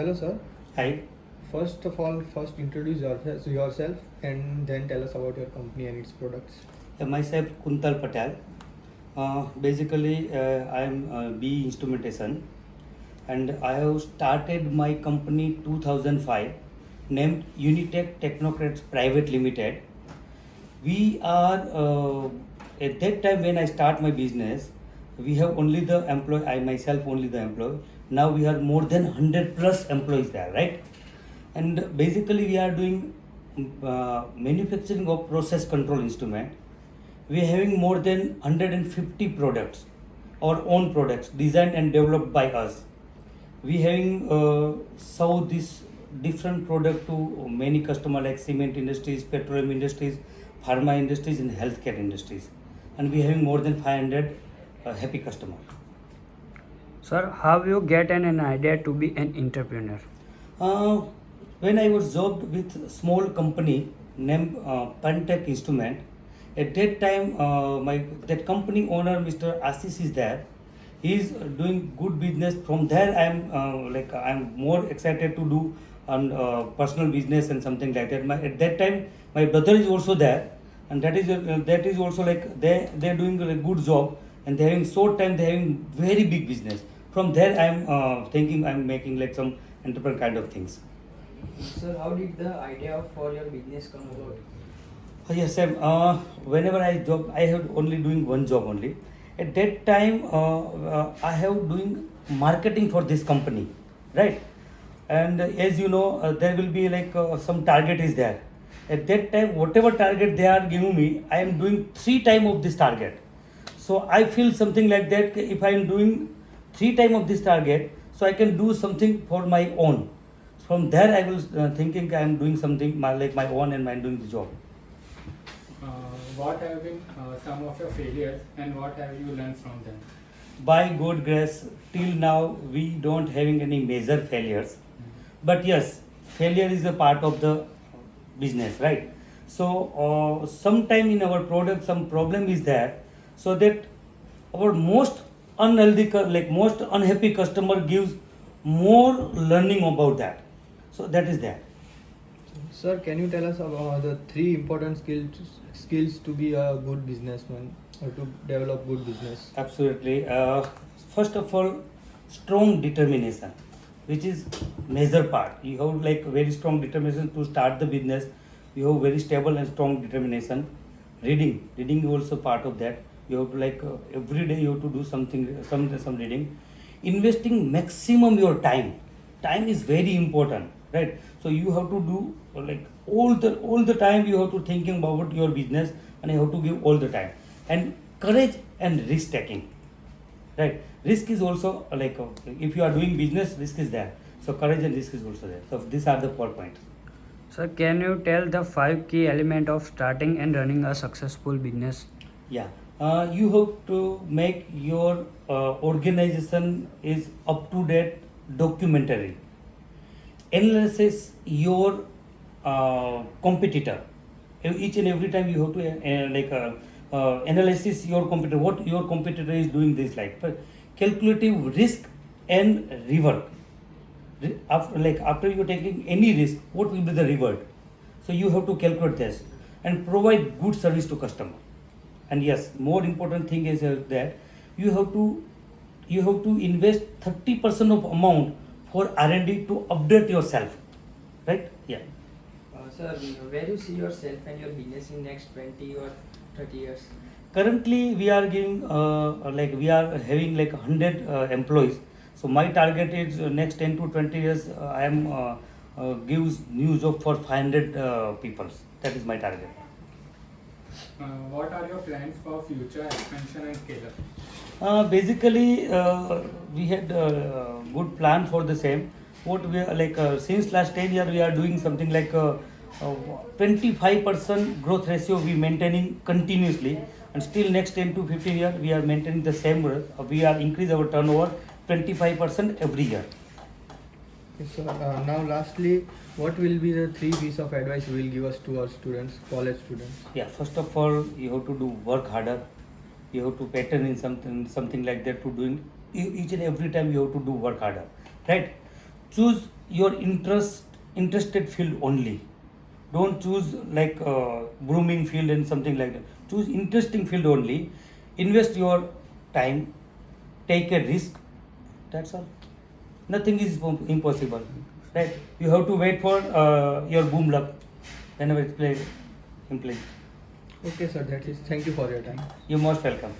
hello, sir. Hi, First of all, first introduce yourself, yourself and then tell us about your company and its products. uh, myself Kuntal Patel. Uh, basically, uh, I am uh, B Instrumentation, and I have started my company 2005, named Unitech Technocrats Private Limited. We are uh, at that time when I start my business, we have only the employee. I myself only the employee. Now we are more than 100 plus employees there, right? and basically we are doing uh, manufacturing of process control instrument. We are having more than 150 products our own products designed and developed by us. We having uh, sold this different product to many customer like cement industries petroleum industries pharma industries and healthcare industries. And we having more than 500 uh, happy customer Sir, how you get an, an idea to be an entrepreneur? Uh, when I was jobbed with small company named uh, Pantech Instrument, at that time uh, my that company owner Mr. Assis is there. He is doing good business. From there, I am uh, like I am more excited to do on uh, personal business and something like that. My, at that time, my brother is also there, and that is uh, that is also like they they are doing a good job and they're having short time they're having very big business. From there, I am uh, thinking I am making like some entrepreneur kind of things. Sir, how did the idea for your business come about? Uh, Yes, Sam. Uh, whenever I job, I have only doing one job only. At that time, uh, uh, I have doing marketing for this company, right? And as you know, uh, there will be like uh, some target is there. At that time, whatever target they are giving me, I am doing three time of this target. So I feel something like that. If I am doing three time of this target, so I can do something for my own. From there, I was uh, thinking I am doing something my, like my own and I'm doing the job. Uh, what have been uh, some of your failures and what have you learned from them? by god grace till now we don't having any major failures but yes failure is a part of the business right so uh, sometime in our product some problem is there so that our most unhealthy like most unhappy customer gives more learning about that so that is there Sir, can you tell us about the three important skills skills to be a good businessman or to develop good business? Absolutely. Uh, first of all, strong determination, which is major part. You have like very strong determination to start the business. You have very stable and strong determination. Reading, reading is also part of that. You have to like uh, every day you have to do something, some some reading. Investing maximum your time. Time is very important, right? So you have to do like all the all the time you have to thinking about your business and you have to give all the time and courage and risk taking right risk is also like uh, if you are doing business risk is there so courage and risk is also there so these are the four points Sir, can you tell the five key element of starting and running a successful business? yeah uh, you have to make your uh, organization is up to date documentary. Analysis your uh, competitor. Each and every time you have to uh, like uh, uh, analysis your competitor what your competitor is doing this like. But calculative risk and reward. After like after you're taking any risk what will be the reward? So you have to calculate this and provide good service to customer and yes more important thing is uh, that you have to you have to invest 30% of amount for r&d to update yourself. Right? Yeah. Uh, sir, where do you see yourself and your business in next 20 or 30 years? currently we are giving uh, like we are having like 100 uh, employees. So my target is uh, next 10 to 20 years i am uh, uh, gives new job for 500 uh, people. That is my target what are your plans for future expansion and scale up? Uh, basically, uh, we had a good plan for the same. What we are like uh, since last 10 year, we are doing something like uh, uh, 25% growth ratio we maintaining continuously, and still next 10 to 15 year we are maintaining the same growth. Uh, we are increase our turnover 25% every year. Sir. Uh, now, lastly, what will be the three piece of advice you will give us to our students, college students? Yeah, first of all, you have to do work harder. You have to pattern in something something like that to doing each and every time you have to do work harder, right? Choose your interest interested field only. Don't choose like uh, brooming field and something like that. Choose interesting field only. Invest your time. Take a risk. That's all. Nothing is impossible. Right? You have to wait for uh, your boom luck whenever it's played in play. Okay, sir. That is. Thank you for your time. You're most welcome.